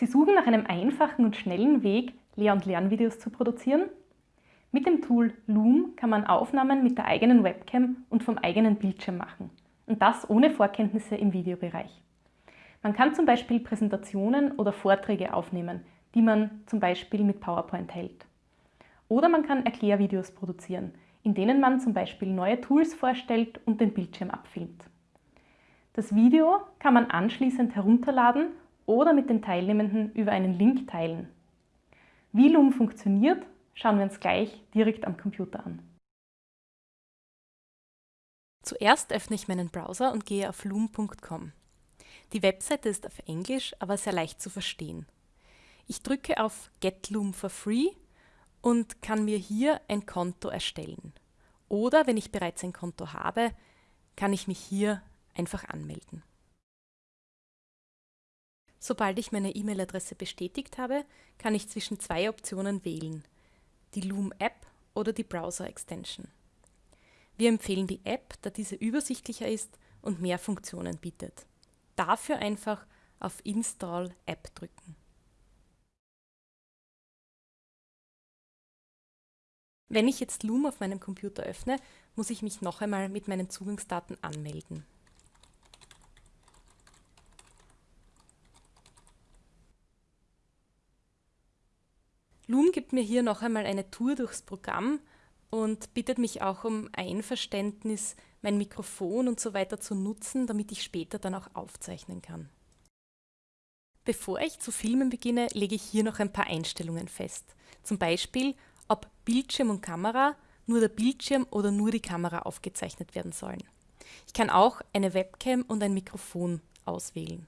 Sie suchen nach einem einfachen und schnellen Weg, Lehr- und Lernvideos zu produzieren? Mit dem Tool Loom kann man Aufnahmen mit der eigenen Webcam und vom eigenen Bildschirm machen. Und das ohne Vorkenntnisse im Videobereich. Man kann zum Beispiel Präsentationen oder Vorträge aufnehmen, die man zum Beispiel mit PowerPoint hält. Oder man kann Erklärvideos produzieren, in denen man zum Beispiel neue Tools vorstellt und den Bildschirm abfilmt. Das Video kann man anschließend herunterladen oder mit den Teilnehmenden über einen Link teilen. Wie Loom funktioniert, schauen wir uns gleich direkt am Computer an. Zuerst öffne ich meinen Browser und gehe auf loom.com. Die Webseite ist auf Englisch, aber sehr leicht zu verstehen. Ich drücke auf Get Loom for Free und kann mir hier ein Konto erstellen. Oder wenn ich bereits ein Konto habe, kann ich mich hier einfach anmelden. Sobald ich meine E-Mail-Adresse bestätigt habe, kann ich zwischen zwei Optionen wählen, die Loom App oder die Browser Extension. Wir empfehlen die App, da diese übersichtlicher ist und mehr Funktionen bietet. Dafür einfach auf Install App drücken. Wenn ich jetzt Loom auf meinem Computer öffne, muss ich mich noch einmal mit meinen Zugangsdaten anmelden. Loom gibt mir hier noch einmal eine Tour durchs Programm und bittet mich auch um Einverständnis, mein Mikrofon und so weiter zu nutzen, damit ich später dann auch aufzeichnen kann. Bevor ich zu filmen beginne, lege ich hier noch ein paar Einstellungen fest. Zum Beispiel, ob Bildschirm und Kamera, nur der Bildschirm oder nur die Kamera aufgezeichnet werden sollen. Ich kann auch eine Webcam und ein Mikrofon auswählen.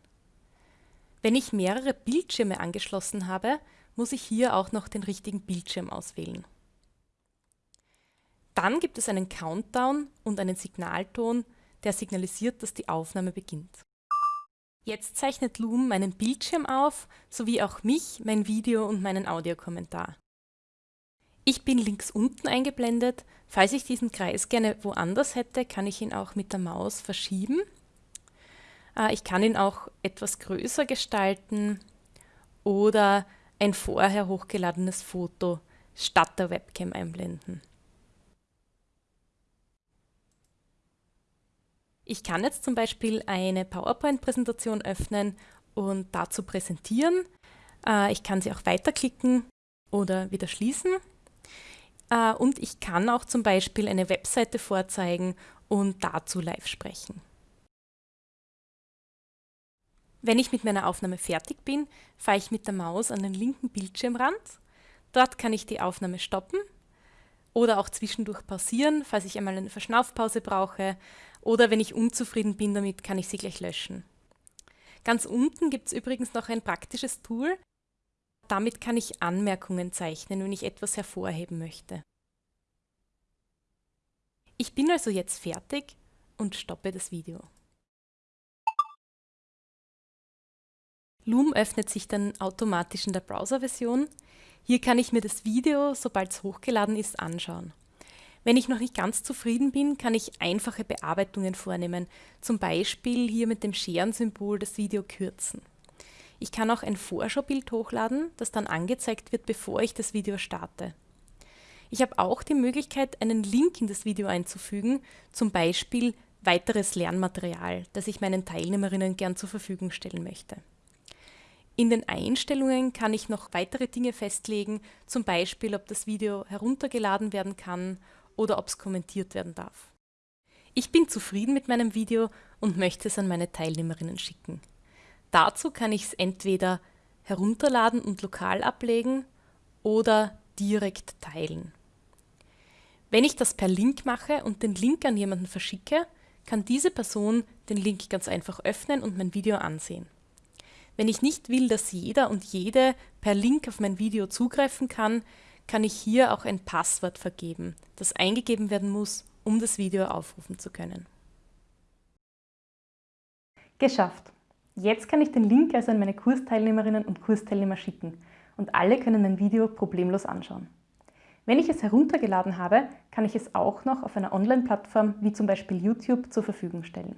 Wenn ich mehrere Bildschirme angeschlossen habe, muss ich hier auch noch den richtigen Bildschirm auswählen. Dann gibt es einen Countdown und einen Signalton, der signalisiert, dass die Aufnahme beginnt. Jetzt zeichnet Loom meinen Bildschirm auf, sowie auch mich, mein Video und meinen Audiokommentar. Ich bin links unten eingeblendet. Falls ich diesen Kreis gerne woanders hätte, kann ich ihn auch mit der Maus verschieben. Äh, ich kann ihn auch etwas größer gestalten oder ein vorher hochgeladenes Foto statt der Webcam einblenden. Ich kann jetzt zum Beispiel eine PowerPoint-Präsentation öffnen und dazu präsentieren. Äh, ich kann sie auch weiterklicken oder wieder schließen. Äh, und ich kann auch zum Beispiel eine Webseite vorzeigen und dazu live sprechen. Wenn ich mit meiner Aufnahme fertig bin, fahre ich mit der Maus an den linken Bildschirmrand. Dort kann ich die Aufnahme stoppen oder auch zwischendurch pausieren, falls ich einmal eine Verschnaufpause brauche oder wenn ich unzufrieden bin damit, kann ich sie gleich löschen. Ganz unten gibt es übrigens noch ein praktisches Tool. Damit kann ich Anmerkungen zeichnen, wenn ich etwas hervorheben möchte. Ich bin also jetzt fertig und stoppe das Video. Loom öffnet sich dann automatisch in der Browser-Version. Hier kann ich mir das Video, sobald es hochgeladen ist, anschauen. Wenn ich noch nicht ganz zufrieden bin, kann ich einfache Bearbeitungen vornehmen, zum Beispiel hier mit dem Scherensymbol das Video kürzen. Ich kann auch ein Vorschaubild hochladen, das dann angezeigt wird, bevor ich das Video starte. Ich habe auch die Möglichkeit, einen Link in das Video einzufügen, zum Beispiel weiteres Lernmaterial, das ich meinen Teilnehmerinnen gern zur Verfügung stellen möchte. In den Einstellungen kann ich noch weitere Dinge festlegen, zum Beispiel ob das Video heruntergeladen werden kann oder ob es kommentiert werden darf. Ich bin zufrieden mit meinem Video und möchte es an meine Teilnehmerinnen schicken. Dazu kann ich es entweder herunterladen und lokal ablegen oder direkt teilen. Wenn ich das per Link mache und den Link an jemanden verschicke, kann diese Person den Link ganz einfach öffnen und mein Video ansehen. Wenn ich nicht will, dass jeder und jede per Link auf mein Video zugreifen kann, kann ich hier auch ein Passwort vergeben, das eingegeben werden muss, um das Video aufrufen zu können. Geschafft! Jetzt kann ich den Link also an meine Kursteilnehmerinnen und Kursteilnehmer schicken und alle können mein Video problemlos anschauen. Wenn ich es heruntergeladen habe, kann ich es auch noch auf einer Online-Plattform wie zum Beispiel YouTube zur Verfügung stellen.